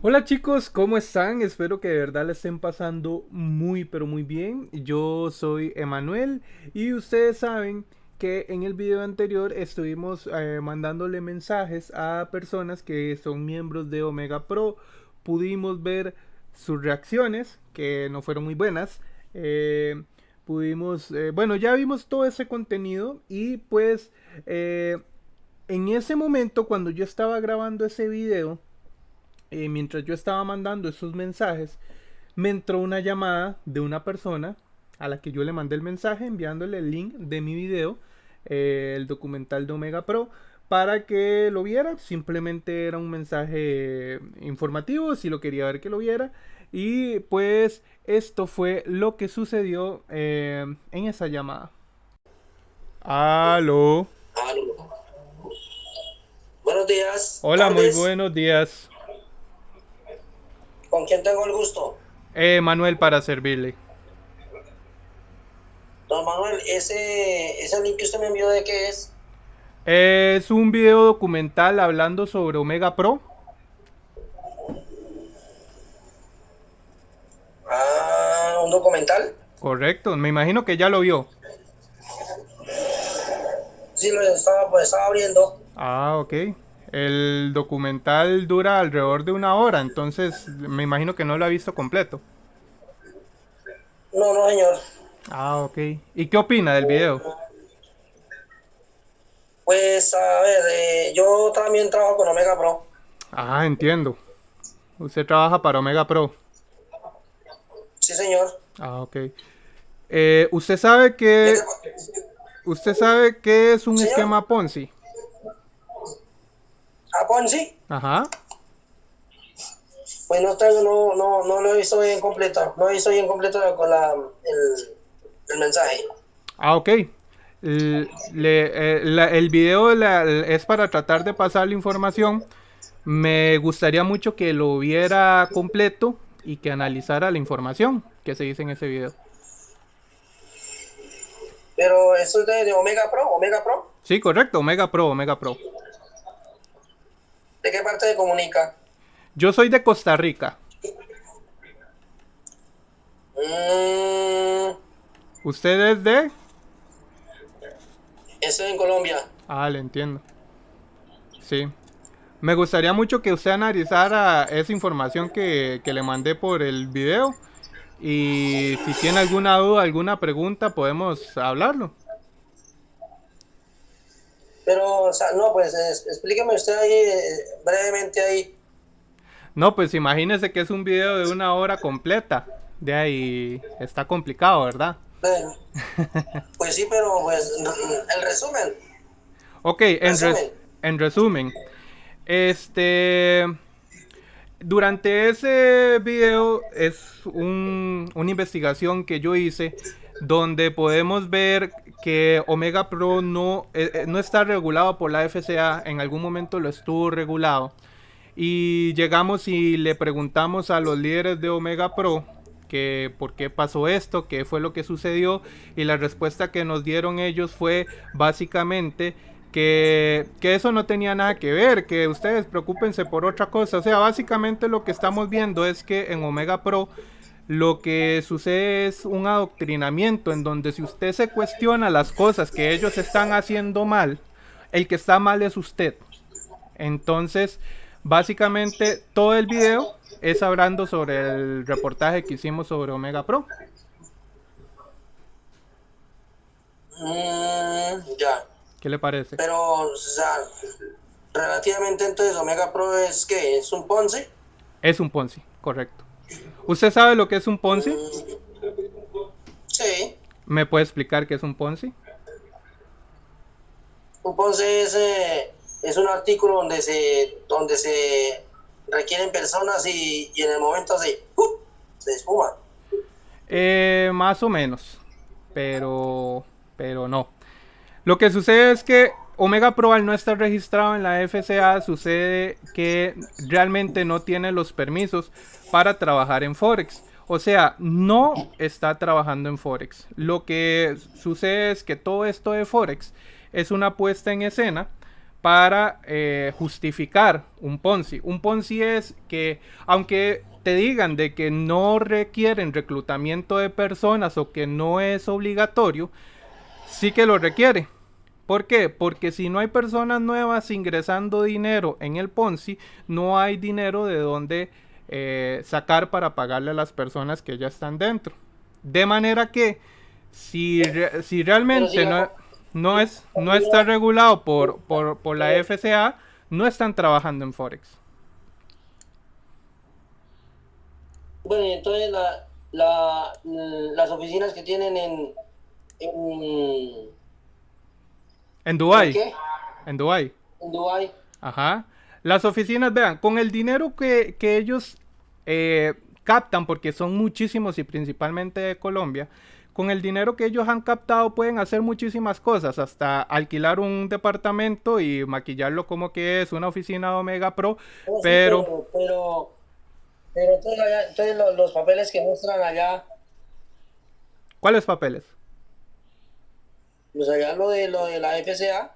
Hola chicos, ¿cómo están? Espero que de verdad le estén pasando muy pero muy bien. Yo soy Emanuel y ustedes saben que en el video anterior estuvimos eh, mandándole mensajes a personas que son miembros de Omega Pro. Pudimos ver sus reacciones, que no fueron muy buenas. Eh, pudimos, eh, bueno, ya vimos todo ese contenido y pues en ese momento cuando yo estaba grabando ese video, eh, mientras yo estaba mandando esos mensajes, me entró una llamada de una persona a la que yo le mandé el mensaje enviándole el link de mi video, eh, el documental de Omega Pro, para que lo viera. Simplemente era un mensaje informativo, si lo quería ver que lo viera. Y pues esto fue lo que sucedió eh, en esa llamada. Aló. Buenos días. Hola, muy buenos días. ¿Con quién tengo el gusto? Eh, Manuel, para servirle. Don Manuel, ¿ese, ¿ese link que usted me envió de qué es? Es un video documental hablando sobre Omega Pro. Ah, ¿un documental? Correcto, me imagino que ya lo vio. Sí, lo estaba, pues, estaba abriendo. Ah, ok. El documental dura alrededor de una hora, entonces me imagino que no lo ha visto completo. No, no, señor. Ah, ok. ¿Y qué opina del video? Pues, a ver, eh, yo también trabajo con Omega Pro. Ah, entiendo. Usted trabaja para Omega Pro. Sí, señor. Ah, ok. Eh, ¿Usted sabe que... ¿Usted sabe qué es un esquema Ponzi? ¿A Ponzi? Ajá. Pues no tengo, no, no, no lo visto bien completo. No visto bien completo con la, el, el mensaje. Ah, ok. El, le, eh, el video la, es para tratar de pasar la información. Me gustaría mucho que lo viera completo y que analizara la información que se dice en ese video. Pero eso es de, de Omega Pro, Omega Pro. Sí, correcto, Omega Pro, Omega Pro. ¿De qué parte de comunica? Yo soy de Costa Rica. Mm, ¿Usted es de? estoy en Colombia. Ah, le entiendo. Sí. Me gustaría mucho que usted analizara esa información que, que le mandé por el video. Y si tiene alguna duda, alguna pregunta, podemos hablarlo. Pero, o sea, no, pues es- explíqueme usted ahí eh, brevemente ahí. No, pues imagínese que es un video de una hora completa. De ahí está complicado, ¿verdad? Bueno, pues sí, pero pues el resumen. Ok, en, res- Resumen. en resumen, este, durante ese video es un- una investigación que yo hice donde podemos ver que Omega Pro no, eh, eh, no está regulado por la FCA, en algún momento lo estuvo regulado. Y llegamos y le preguntamos a los líderes de Omega Pro que por qué pasó esto, qué fue lo que sucedió y la respuesta que nos dieron ellos fue básicamente que, que eso no tenía nada que ver, que ustedes preocúpense por otra cosa. O sea, básicamente lo que estamos viendo es que en Omega Pro lo que sucede es un adoctrinamiento en donde si usted se cuestiona las cosas que ellos están haciendo mal, el que está mal es usted. Entonces, básicamente todo el video es hablando sobre el reportaje que hicimos sobre Omega Pro. Mm, ya. ¿Qué le parece? Pero, o sea, relativamente entonces Omega Pro es que es un Ponzi. Es un Ponzi, correcto. ¿Usted sabe lo que es un Ponzi? Sí. ¿Me puede explicar qué es un Ponzi? Un Ponzi es, eh, es un artículo donde se, donde se requieren personas y, y en el momento se, ¡uh! se espuma. Eh, más o menos, pero, pero no. Lo que sucede es que Omega Pro al no estar registrado en la FCA sucede que realmente no tiene los permisos para trabajar en Forex. O sea, no está trabajando en Forex. Lo que sucede es que todo esto de Forex es una puesta en escena para eh, justificar un Ponzi. Un Ponzi es que, aunque te digan de que no requieren reclutamiento de personas o que no es obligatorio, sí que lo requiere. ¿Por qué? Porque si no hay personas nuevas ingresando dinero en el Ponzi, no hay dinero de donde eh, sacar para pagarle a las personas que ya están dentro. De manera que si, si realmente no, no, es, no está regulado por, por, por la FCA, no están trabajando en Forex. Bueno, y entonces la, la, las oficinas que tienen en, en en Dubai. En Dubai. En Dubai. Ajá. Las oficinas, vean, con el dinero que, ellos eh, captan, porque son muchísimos y principalmente de Colombia, con el dinero que ellos han captado pueden hacer muchísimas cosas, hasta alquilar un departamento y maquillarlo como que es una oficina Omega Pro, oh, pero... pero... pero... entonces, los, los papeles que muestran allá... ¿Cuáles papeles? Pues allá lo de, lo de la FCA.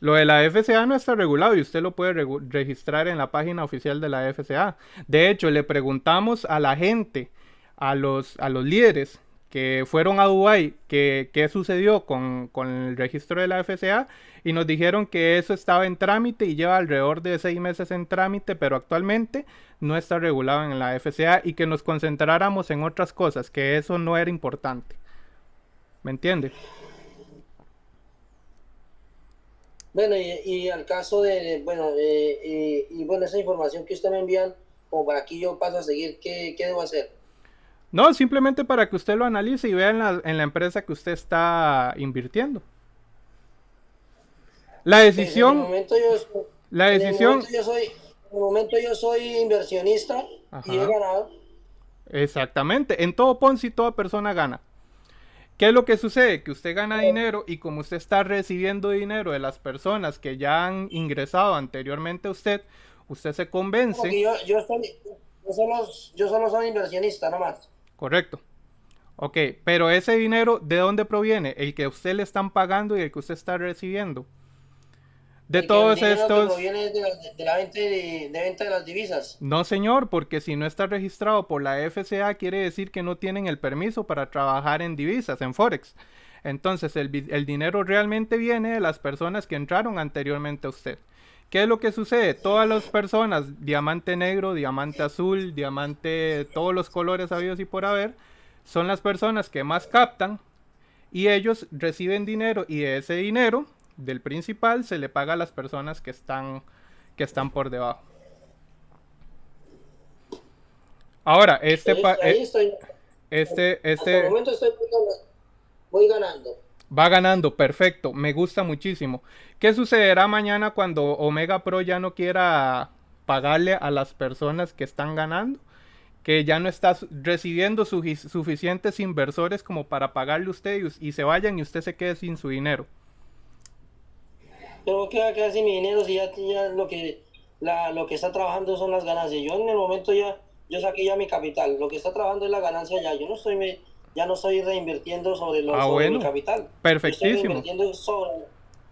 Lo de la FCA no está regulado y usted lo puede registrar en la página oficial de la FCA. De hecho, le preguntamos a la gente, a los, a los líderes que fueron a Dubái, qué sucedió con, con, el registro de la FCA y nos dijeron que eso estaba en trámite y lleva alrededor de seis meses en trámite, pero actualmente no está regulado en la FCA y que nos concentráramos en otras cosas, que eso no era importante. ¿Me entiende? Bueno, y, al caso de, bueno, eh, y bueno, esa información que usted me envían, como para aquí yo paso a seguir, ¿qué, debo hacer? No, simplemente para que usted lo analice y vea en la, en la empresa que usted está invirtiendo. La decisión... momento yo, la decisión... En el momento yo soy, en el momento yo soy inversionista y he ganado. Exactamente. En todo Ponzi toda persona gana. ¿Qué es lo que sucede? Que usted gana dinero y como usted está recibiendo dinero de las personas que ya han ingresado anteriormente a usted, usted se convence. Yo, yo, solo, yo solo soy inversionista, nomás. Correcto. Ok, pero ese dinero, ¿de dónde proviene? El que a usted le están pagando y el que usted está recibiendo de todos estos... de, la venta de, las divisas. No, señor, porque si no está registrado por la FCA quiere decir que no tienen el permiso para trabajar en divisas, en Forex. Entonces el, el dinero realmente viene de las personas que entraron anteriormente a usted. ¿Qué es lo que sucede? Todas las personas, diamante negro, diamante azul, diamante, todos los colores habidos y por haber, son las personas que más captan y ellos reciben dinero y de ese dinero del principal se le paga a las personas que están, que están por debajo. Ahora, este... Ahí, estoy, este, este... momento estoy voy ganando. Va ganando, perfecto, me gusta muchísimo. ¿Qué sucederá mañana cuando Omega Pro ya no quiera pagarle a las personas que están ganando? Que ya no está recibiendo suficientes inversores como para pagarle a usted y, y se vayan y usted se quede sin su dinero. Pero ¿qué va a quedar sin mi dinero si ya, ya lo que la, lo que está trabajando son las ganancias? Yo en el momento ya, yo saqué ya mi capital, lo que está trabajando es la ganancia ya, yo no estoy me, ya no estoy reinvirtiendo sobre, lo, ah, mi capital. Perfectísimo. estoy reinvirtiendo sobre,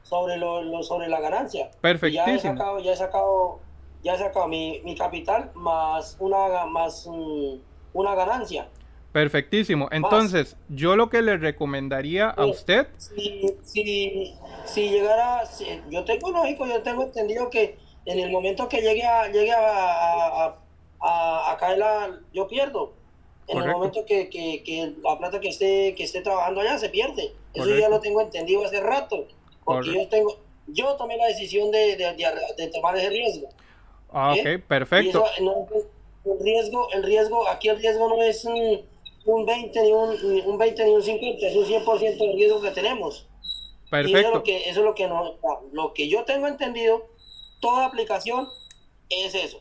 sobre, lo, sobre la ganancia. Perfectísimo. ya he sacado, ya he sacado, ya he sacado mi, mi capital más una más mm, una ganancia. Perfectísimo. Entonces, yo lo que le recomendaría a usted. Si, si, si llegara, yo tengo lógico, yo tengo entendido que en el momento que llegue a, llegue a, a, caer la, yo pierdo. En el momento que, que, la plata que esté, que esté trabajando allá se pierde. Eso ya lo tengo entendido hace rato. Porque yo tengo, yo tomé la decisión de, de, tomar ese riesgo. Ah, ok, perfecto. el riesgo, el riesgo, aquí el riesgo no es un un 20 ni un, un 20 ni un 50, es un 100% de riesgo que tenemos. Perfecto. eso es lo que, eso es lo que, no, lo que yo tengo entendido, toda aplicación es eso.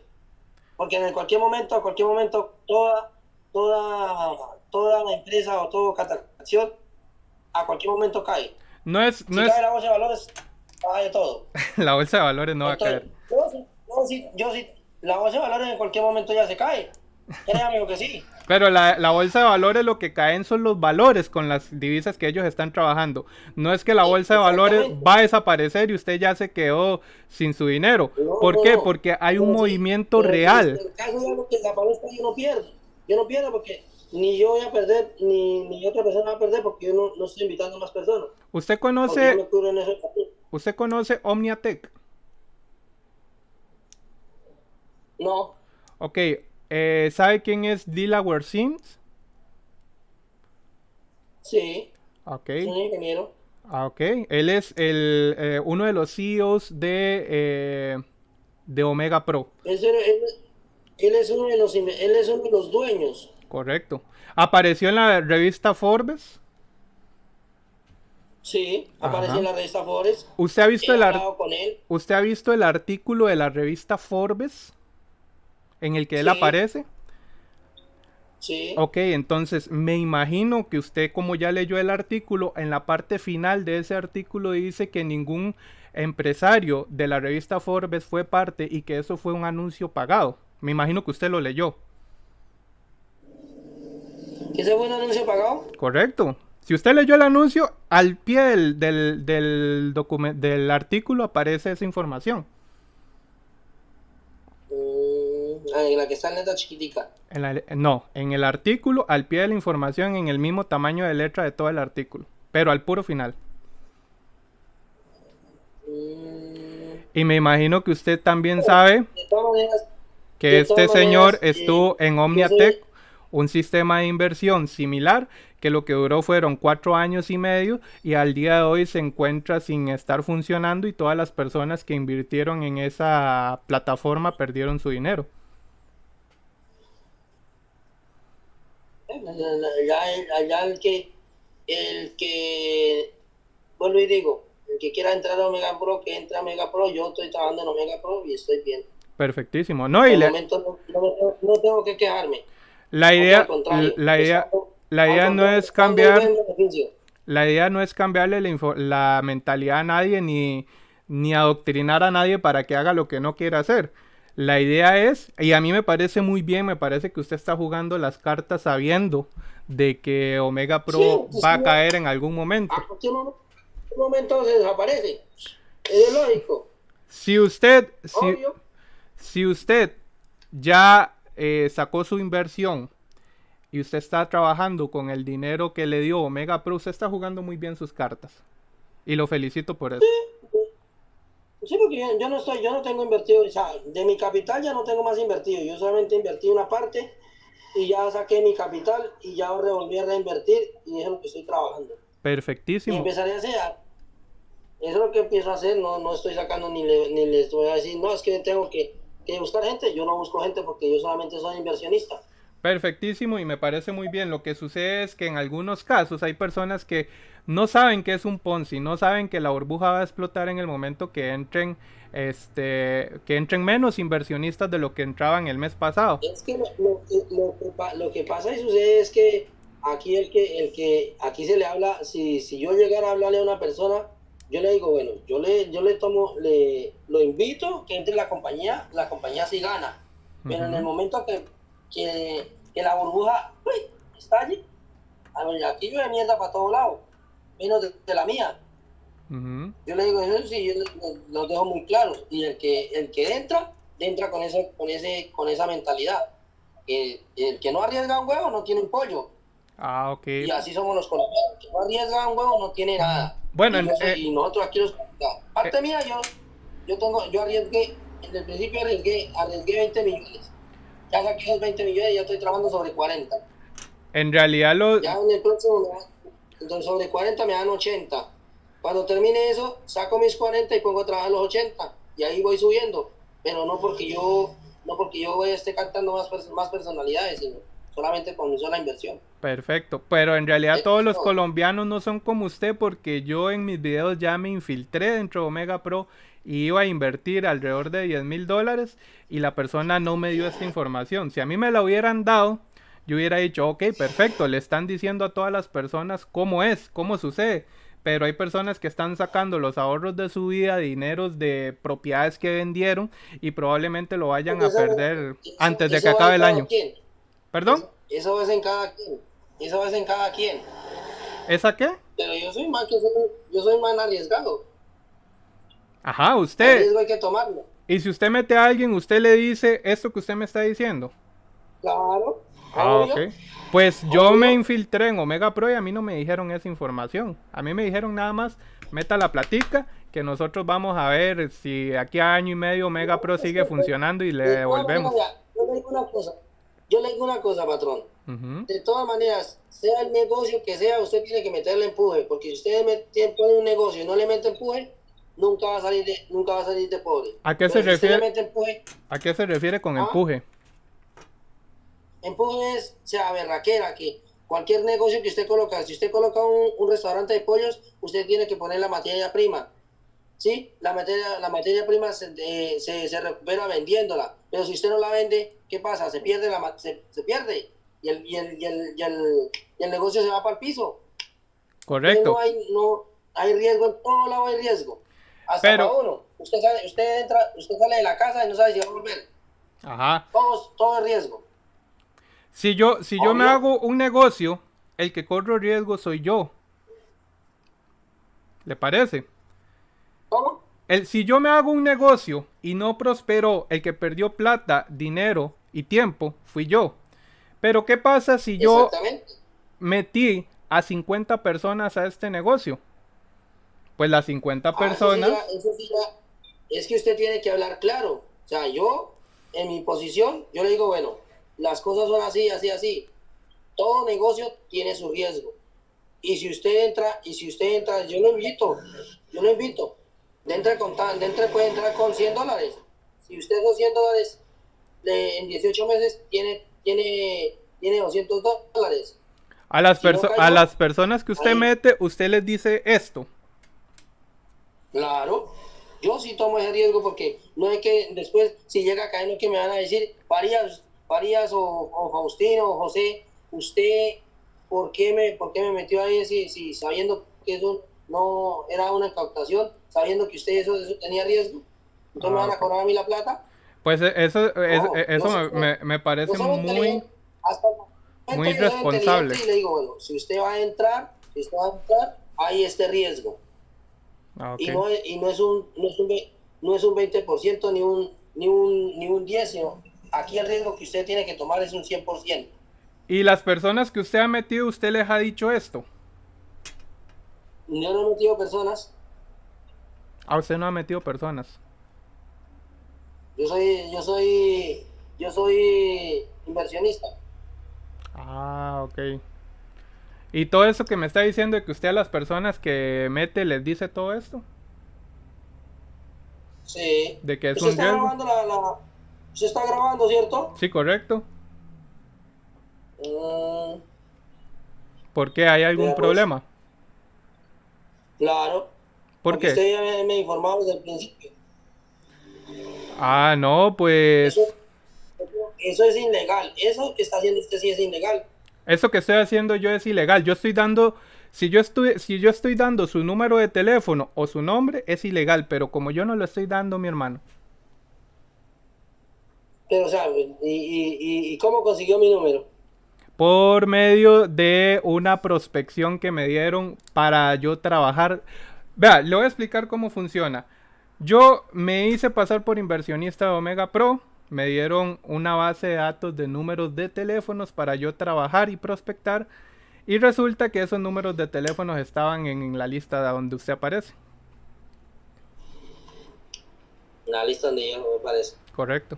Porque en cualquier momento, a cualquier momento, toda, toda, toda la empresa o toda captación, a cualquier momento cae. No es, no si es... cae la bolsa de valores, cae todo. la bolsa de valores no va a caer. Yo, yo, yo, la bolsa de valores en cualquier momento ya se cae. Créame que sí. Pero la, la, bolsa de valores lo que caen son los valores con las divisas que ellos están trabajando. No es que la bolsa de valores va a desaparecer y usted ya se quedó sin su dinero. No, ¿Por no, qué? no. Porque hay un movimiento real. Yo no pierdo. Yo no pierdo porque ni yo voy a perder, ni, ni otra persona va a perder porque yo no, no estoy invitando a más personas. ¿Usted conoce, usted conoce Omniatech? No, Ok, eh, ¿sabe quién es Delaware Sims? sí, Ok, soy un ingeniero. ah, ok. Él es el, eh, uno de los CEOs de, eh, de Omega Pro. Él, es- él- él es uno de los, él es uno de los dueños. Correcto. Apareció en la revista Forbes. Sí, Ajá. aparece en la revista Forbes. ¿Usted ha visto He el, con él. ¿Usted ha visto el artículo de la revista Forbes en el que él Sí. aparece? Sí, Ok, entonces me imagino que usted como ya leyó el artículo, en la parte final de ese artículo dice que ningún empresario de la revista Forbes fue parte y que eso fue un anuncio pagado. Me imagino que usted lo leyó. ¿que ese fue un anuncio pagado? Correcto. Si usted leyó el anuncio, al pie del, del, del artículo aparece esa información. Mm, ah, en la que está en letra chiquitica. En la- no, en el artículo, al pie de la información, en el mismo tamaño de letra de todo el artículo, pero al puro final. Mm, Y me imagino que usted también sabe maneras, que este señor maneras, eh, estuvo en Omniatech, soy- un sistema de inversión similar, que lo que duró fueron cuatro años y medio y al día de hoy se encuentra sin estar funcionando y todas las personas que invirtieron en esa plataforma perdieron su dinero. Allá, allá el que, el que, vuelvo y digo, el que quiera entrar a Omega Pro, que entre a Omega Pro, yo estoy trabajando en Omega Pro y estoy bien. Perfectísimo. No, y le- momento no, tengo- no tengo que quejarme. la idea, la idea, la idea no es cambiar, la idea no es cambiarle la, info- la mentalidad a nadie ni, ni adoctrinar a nadie para que haga lo que no quiera hacer. La idea es, y a mí me parece muy bien, me parece que usted está jugando las cartas sabiendo de que Omega Pro Sí, pues, va a sí. caer en algún momento. A cualquier momento, se desaparece. Es lógico, Si usted, si, si usted ya eh, sacó su inversión y usted está trabajando con el dinero que le dio Omega Pro, usted está jugando muy bien sus cartas. Y lo felicito por eso. Sí, porque yo, yo no estoy, yo no tengo invertido, o sea, de mi capital ya no tengo más invertido. Yo solamente invertí una parte y ya saqué mi capital y ya revolví a reinvertir y eso es lo que estoy trabajando. Y Perfectísimo. empezaré a hacer. Eso es lo que empiezo a hacer, no, no estoy sacando ni, le- ni les voy a decir, no, es que tengo que, que buscar gente. Yo no busco gente porque yo solamente soy inversionista. Perfectísimo y me parece muy bien. Lo que sucede es que en algunos casos hay personas que no saben que es un Ponzi, no saben que la burbuja va a explotar en el momento que entren, este, que entren menos inversionistas de lo que entraban el mes pasado. Es que lo, lo que- lo que pa- lo que pasa y sucede es que aquí el que, el que, aquí se le habla, si, si yo llegara a hablarle a una persona, yo le digo, bueno, yo le, yo le tomo, le, lo invito que entre en la compañía, la compañía sí gana. Pero en el momento que, que, que la burbuja uy, estalle, a ver, aquí llueve mierda para todos lados, menos de, de la mía. Yo le digo eso sí, yo lo dejo muy claro. Y el que, el que entra, entra con ese, con ese, con esa mentalidad. Que el que no arriesga un huevo no tiene un pollo. Ah, ok. Y así somos los colombianos. El que no arriesga un huevo no tiene nada. Bueno, y, eh, y nosotros aquí los parte mía yo, yo tengo, yo arriesgué, en el principio arriesgué, arriesgué 20 millones. Ya saqué esos 20 millones y ya estoy trabajando sobre 40. En realidad lo, Ya en el próximo entonces sobre 40 me dan 80. Cuando termine eso, saco mis 40 y pongo a trabajar los 80. Y ahí voy subiendo. Pero no porque yo, no porque yo voy a esté cantando más, más personalidades, sino solamente con mi sola inversión. Perfecto, pero en realidad todos los no. colombianos no son como usted porque yo en mis videos ya me infiltré dentro de Omega Pro y iba a invertir alrededor de 10 mil dólares y la persona no me dio esta información. Si a mí me la hubieran dado, yo hubiera dicho, ok, perfecto, le están diciendo a todas las personas cómo es, cómo sucede. Pero hay personas que están sacando los ahorros de su vida, dineros de propiedades que vendieron y probablemente lo vayan a perder eso- antes de que acabe el año. quien. ¿Perdón? Eso, es en cada quien. Eso es en cada quien. ¿Esa qué? Pero yo soy más que yo soy más arriesgado. Ajá, usted. riesgo hay que tomarlo. Y si usted mete a alguien, usted le dice esto que usted me está diciendo. Claro. Ah, ok. Pues yo me infiltré en Omega Pro y a mí no me dijeron esa información. A mí me dijeron nada más, meta la platica, que nosotros vamos a ver si aquí a año y medio Omega Pro sigue funcionando y le devolvemos. Yo le digo una cosa, yo le digo una cosa, patrón. De todas maneras, sea el negocio que sea, usted tiene que meterle empuje, porque si usted pone un negocio y no le mete empuje, nunca va a salir de, nunca va a salir de pobre. ¿A qué se refiere? ¿A qué se refiere con ¿Ah? empuje? Empuje es, sea, berraquera, que cualquier negocio que usted coloca, si usted coloca un, restaurante de pollos, usted tiene que poner la materia prima. ¿Sí? La materia, la materia prima se, eh, se, recupera vendiéndola. Pero si usted no la vende, ¿qué pasa? Se pierde, la, se, se pierde. Y el, y, el, y, el, y, el, y el negocio se va para el piso. Correcto. No hay, no, hay riesgo, en todo lado hay riesgo. Hasta Pero, uno. Usted sale, usted entra, usted sale de la casa y no sabe si va a volver. Ajá. Todo, todo es riesgo. Si yo, si yo me hago un negocio, el que corro riesgo soy yo. ¿Le parece? ¿Cómo? El, si yo me hago un negocio y no prosperó, el que perdió plata, dinero y tiempo fui yo. Pero ¿qué pasa si yo metí a 50 personas a este negocio? Pues las 50 ah, personas... es que usted tiene que hablar claro. O sea, yo, en mi posición, yo le digo, bueno, las cosas son así, así, así. Todo negocio tiene su riesgo. Y si usted entra, y si usted entra, yo lo invito, yo lo invito. Dentro, con, dentro puede entrar con 100 dólares. Si usted con 100 dólares en 18 meses tiene, tiene, tiene 200 dólares. A las, a las personas que usted mete, usted les dice esto. Claro, yo sí tomo ese riesgo porque no es que después, si llega a caer, no es que me van a decir, Farías, Farías o, Faustino o José, usted, ¿por qué me, por qué me metió ahí si, si sabiendo que eso no era una incautación, sabiendo que usted eso, tenía riesgo? Entonces me van a ah, cobrar a mí la plata. Pues e, eso, eso me, me, parece muy, muy responsable. Y le digo, bueno, si usted va a entrar, si usted va a entrar, hay este riesgo. Ah, y, no, y no es un no es un, no es un 20% ni un ni un ni un 10, sino aquí el riesgo que usted tiene que tomar es un 100%. ¿Y las personas que usted ha metido, usted les ha dicho esto? Yo no he metido personas. Ah, usted no ha metido personas. Yo soy, yo soy, yo soy inversionista. Ah, ok. Y todo eso que me está diciendo de que usted a las personas que mete les dice todo esto. Sí. De que es un está grabando la, Se está grabando, ¿cierto? Sí, correcto. Mm. ¿Por qué? ¿Hay algún pues. problema? Claro. ¿Por qué? Usted ya me, informado desde el principio. Ah, no, pues... Eso, eso es ilegal. Eso que está haciendo usted sí es ilegal. Eso que estoy haciendo yo es ilegal. Yo estoy dando, si yo estoy, si yo estoy dando su número de teléfono o su nombre, es ilegal, pero como yo no lo estoy dando, mi hermano. Pero, o sea, ¿y, cómo consiguió mi número? Por medio de una prospección que me dieron para yo trabajar. Vea, le voy a explicar cómo funciona. Yo me hice pasar por inversionista de Omega Pro me dieron una base de datos de números de teléfonos para yo trabajar y prospectar. Y resulta que esos números de teléfonos estaban en, la lista de donde usted aparece. La lista donde yo me aparece. Correcto.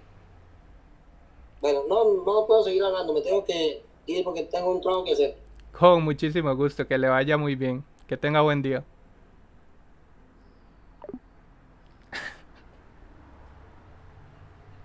Bueno, no, no puedo seguir hablando, me tengo que ir porque tengo un trabajo que hacer. Con muchísimo gusto, que le vaya muy bien. Que tenga buen día.